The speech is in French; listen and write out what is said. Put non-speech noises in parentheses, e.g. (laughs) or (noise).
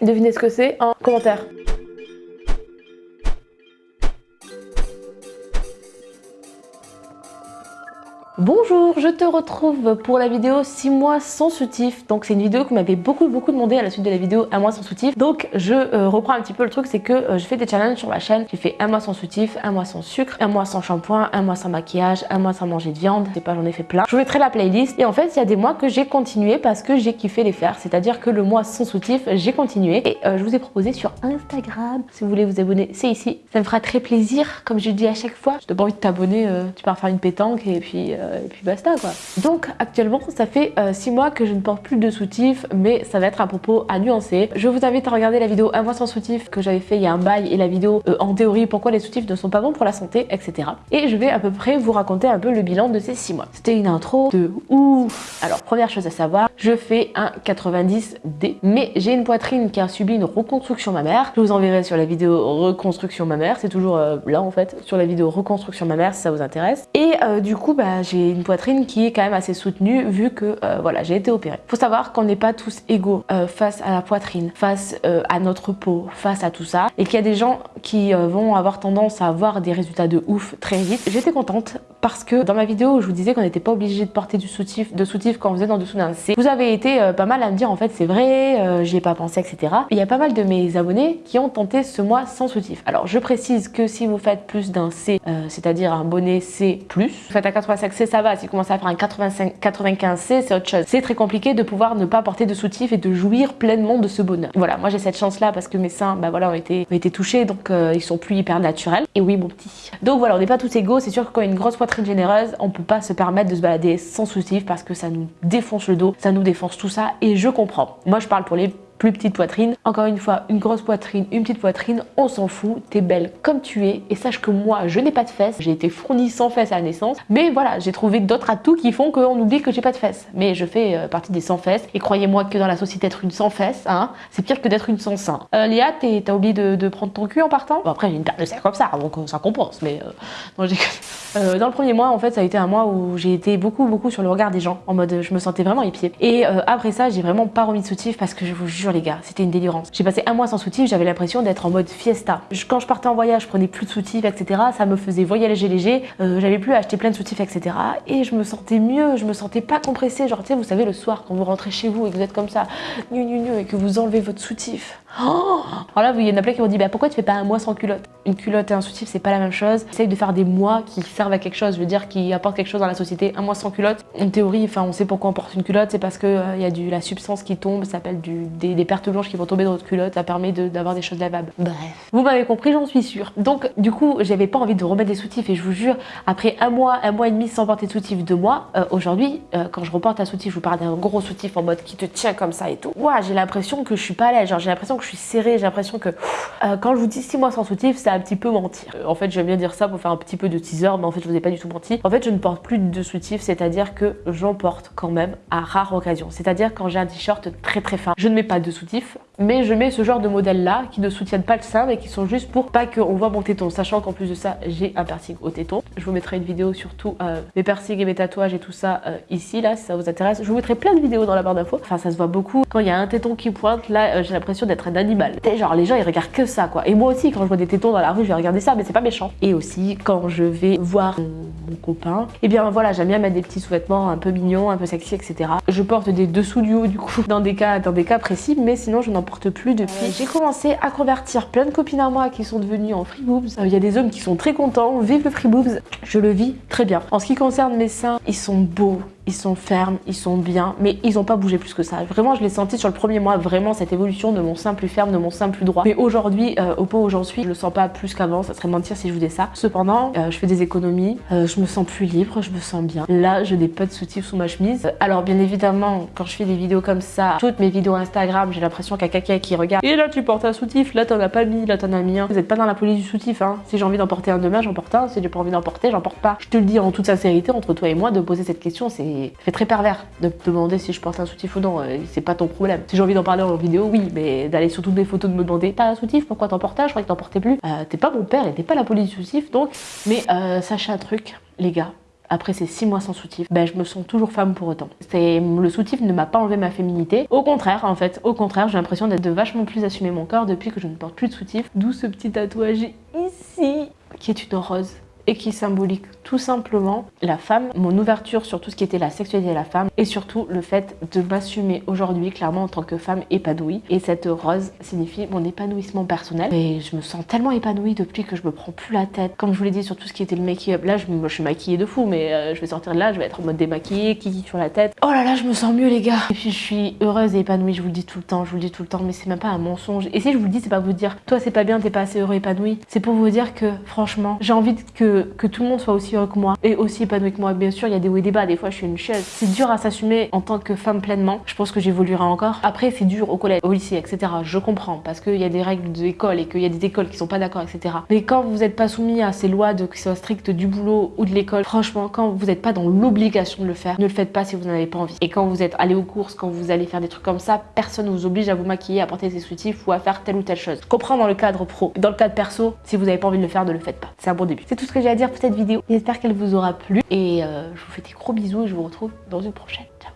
Devinez ce que c'est en commentaire. Bonjour, je te retrouve pour la vidéo 6 mois sans soutif. Donc c'est une vidéo que m'avait beaucoup beaucoup demandé à la suite de la vidéo 1 mois sans soutif. Donc je euh, reprends un petit peu le truc, c'est que euh, je fais des challenges sur ma chaîne. J'ai fait un mois sans soutif, un mois sans sucre, un mois sans shampoing, un mois sans maquillage, un mois sans manger de viande. Je sais pas, j'en ai fait plein. Je vous mettrai la playlist. Et en fait, il y a des mois que j'ai continué parce que j'ai kiffé les faire. C'est-à-dire que le mois sans soutif, j'ai continué. Et euh, je vous ai proposé sur Instagram. Si vous voulez vous abonner, c'est ici. Ça me fera très plaisir, comme je dis à chaque fois. Je n'ai pas envie de t'abonner, tu pars faire une pétanque et puis euh, et puis basta quoi. Donc actuellement ça fait 6 euh, mois que je ne porte plus de soutif mais ça va être un propos à nuancer. Je vous invite à regarder la vidéo un mois sans soutif que j'avais fait il y a un bail et la vidéo euh, en théorie pourquoi les soutifs ne sont pas bons pour la santé etc. Et je vais à peu près vous raconter un peu le bilan de ces 6 mois. C'était une intro de ouf Alors première chose à savoir, je fais un 90D mais j'ai une poitrine qui a subi une reconstruction mammaire. Je vous enverrai sur la vidéo reconstruction mammaire, c'est toujours là en fait, sur la vidéo reconstruction mammaire si ça vous intéresse. Et du coup bah, j'ai une poitrine qui est quand même assez soutenue vu que euh, voilà j'ai été opérée. Faut savoir qu'on n'est pas tous égaux euh, face à la poitrine, face euh, à notre peau, face à tout ça et qu'il y a des gens qui vont avoir tendance à avoir des résultats de ouf très vite. J'étais contente parce que dans ma vidéo je vous disais qu'on n'était pas obligé de porter du soutif, de soutif quand vous êtes en dessous d'un C. Vous avez été pas mal à me dire en fait c'est vrai, j'y ai pas pensé etc. Il y a pas mal de mes abonnés qui ont tenté ce mois sans soutif. Alors je précise que si vous faites plus d'un C, c'est-à-dire un bonnet C+, vous faites un 85 C ça va, si vous commencez à faire un 85, 95C, c'est autre chose. C'est très compliqué de pouvoir ne pas porter de soutif et de jouir pleinement de ce bonheur. Voilà, moi j'ai cette chance-là parce que mes seins bah voilà, ont, été, ont été touchés, donc euh, ils sont plus hyper naturels. Et oui, mon petit. Donc voilà, on n'est pas tous égaux. C'est sûr que quand une grosse poitrine généreuse, on peut pas se permettre de se balader sans soutif parce que ça nous défonce le dos, ça nous défonce tout ça. Et je comprends. Moi, je parle pour les plus petite poitrine. Encore une fois, une grosse poitrine, une petite poitrine, on s'en fout, t'es belle comme tu es. Et sache que moi, je n'ai pas de fesses, j'ai été fournie sans fesses à la naissance, mais voilà, j'ai trouvé d'autres atouts qui font qu'on oublie que j'ai pas de fesses. Mais je fais euh, partie des sans fesses, et croyez-moi que dans la société, être une sans fesses, hein, c'est pire que d'être une sans sein. Euh, Léa, t'as oublié de, prendre ton cul en partant? Bon après, j'ai une paire de serre comme ça, donc euh, ça compense, mais euh, euh, dans le premier mois, en fait, ça a été un mois où j'ai été beaucoup, beaucoup sur le regard des gens, en mode je me sentais vraiment épiée. Et après ça, j'ai vraiment pas remis de soutif parce que je vous jure, les gars, c'était une délirance. J'ai passé un mois sans soutif, j'avais l'impression d'être en mode fiesta. Quand je partais en voyage, je prenais plus de soutif, etc. Ça me faisait voyager léger, euh, j'avais plus à acheter plein de soutifs, etc. Et je me sentais mieux, je me sentais pas compressée. Genre, tu sais, vous savez, le soir, quand vous rentrez chez vous et que vous êtes comme ça, nu, nu, nu, et que vous enlevez votre soutif. Oh Alors là, il y en a plein qui m'ont dit, bah pourquoi tu fais pas un mois sans culotte? Une culotte et un soutif, c'est pas la même chose. Essaye de faire des mois qui servent à quelque chose, je veux dire, qui apportent quelque chose dans la société. Un mois sans culotte, en théorie, enfin, on sait pourquoi on porte une culotte, c'est parce que euh, il y a du, la substance qui tombe, ça s'appelle des, des pertes blanches qui vont tomber dans votre culotte, ça permet d'avoir des choses lavables. Bref. Vous m'avez compris, j'en suis sûre. Donc, du coup, j'avais pas envie de remettre des soutifs et je vous jure, après un mois, un mois et demi sans porter de soutif, deux mois, euh, aujourd'hui, euh, quand je reporte un soutif, je vous parle d'un gros soutif en mode qui te tient comme ça et tout, ouah, j'ai l'impression que je suis pas à l'aise, genre j'ai l'impression que je suis serrée, j'ai l'impression que euh, quand je vous dis 6 mois sans soutif, c'est un petit peu mentir. Euh, en fait, j'aime bien dire ça pour faire un petit peu de teaser, mais en fait, je vous ai pas du tout menti. En fait, je ne porte plus de soutif, c'est-à-dire que j'en porte quand même à rare occasion. C'est-à-dire quand j'ai un t-shirt très très fin, je ne mets pas de soutif, mais je mets ce genre de modèle-là qui ne soutiennent pas le sein, mais qui sont juste pour pas qu'on voit mon téton, sachant qu'en plus de ça, j'ai un piercing au téton. Je vous mettrai une vidéo surtout euh, mes piercings et mes tatouages et tout ça ici, là, si ça vous intéresse. Je vous mettrai plein de vidéos dans la barre d'infos. Enfin, ça se voit beaucoup. Quand il y a un téton qui pointe, là, j'ai l'impression d'être un animal. genre, les gens, ils regardent que ça, quoi. Et moi aussi, quand je vois des tétons dans la rue, je vais regarder ça, mais c'est pas méchant. Et aussi, quand je vais voir mon, copain, et eh bien voilà, j'aime bien mettre des petits sous-vêtements un peu mignons, un peu sexy, etc. Je porte des dessous du haut, du coup, (laughs) dans des cas, dans des cas précis, mais sinon, je n'en porte plus depuis. J'ai commencé à convertir plein de copines à moi qui sont devenues en free boobs. Il y a des hommes qui sont très contents, vive le free boobs. Je le vis très bien. En ce qui concerne mes seins, ils sont beaux, ils sont fermes, ils sont bien, mais ils n'ont pas bougé plus que ça. Vraiment, je l'ai senti sur le premier mois, vraiment cette évolution de mon sein plus ferme, de mon sein plus droit. Mais aujourd'hui, euh, au pot où j'en suis, je le sens pas plus qu'avant, ça serait mentir si je vous disais ça. Cependant, euh, je fais des économies, euh, je me sens plus libre, je me sens bien. Là, je n'ai pas de soutif sous ma chemise. Alors bien évidemment, quand je fais des vidéos comme ça, toutes mes vidéos Instagram, j'ai l'impression qu'il y a quelqu'un qui regarde. Et là, tu portes un soutif, là, t'en as pas mis, là, t'en as mis un. Vous n'êtes pas dans la police du soutif, hein. Si j'ai envie d'en porter un demain, j'en porte un. Si j'ai pas envie d'en porter, j'en porte pas. Je te le dis en toute sincérité, entre toi et moi, de poser cette question, c'est fait très pervers de te demander si je porte un soutif ou non. C'est pas ton problème. Si j'ai envie d'en parler en vidéo, oui, mais d'aller sur toutes mes photos de me demander t'as un soutif, pourquoi t'en portes Je crois que t'en portais plus. Euh, t'es pas mon père et t'es pas la police du soutif, donc. Mais euh, sachez un truc, les gars, après ces 6 mois sans soutif, ben, je me sens toujours femme pour autant. Le soutif ne m'a pas enlevé ma féminité. Au contraire, en fait, au contraire, j'ai l'impression d'être vachement plus assumer mon corps depuis que je ne porte plus de soutif. D'où ce petit tatouage ici, qui est une rose et qui symbolique tout simplement la femme, mon ouverture sur tout ce qui était la sexualité de la femme et surtout le fait de m'assumer aujourd'hui clairement en tant que femme épanouie. Et cette rose signifie mon épanouissement personnel. Et je me sens tellement épanouie depuis que je me prends plus la tête. Comme je vous l'ai dit sur tout ce qui était le make-up, là je, suis maquillée de fou, mais euh, je vais sortir de là, je vais être en mode démaquillée, kiki sur la tête. Oh là là, je me sens mieux les gars. Et puis je suis heureuse et épanouie, je vous le dis tout le temps, je vous le dis tout le temps, mais c'est même pas un mensonge. Et si je vous le dis, c'est pas vous dire, toi c'est pas bien, t'es pas assez heureux épanoui. C'est pour vous dire que franchement, j'ai envie que, que tout le monde soit aussi heureux que moi et aussi épanoui que moi. Bien sûr, il y a des hauts et des bas, des fois je suis une chaise. C'est dur à s'assumer en tant que femme pleinement. Je pense que j'évoluerai encore. Après, c'est dur au collège, au lycée, etc. Je comprends parce qu'il y a des règles d'école et qu'il y a des écoles qui sont pas d'accord, etc. Mais quand vous n'êtes pas soumis à ces lois de, qui soient strictes du boulot ou de l'école, franchement, quand vous n'êtes pas dans l'obligation de le faire, ne le faites pas si vous n'en avez pas envie. Et quand vous êtes allé aux courses, quand vous allez faire des trucs comme ça, personne ne vous oblige à vous maquiller, à porter des soutifs ou à faire telle ou telle chose. Je comprends dans le cadre pro. Dans le cadre perso, si vous n'avez pas envie de le faire, ne le faites pas. C'est un bon début. Ce à dire pour cette vidéo. J'espère qu'elle vous aura plu et euh, je vous fais des gros bisous et je vous retrouve dans une prochaine. Ciao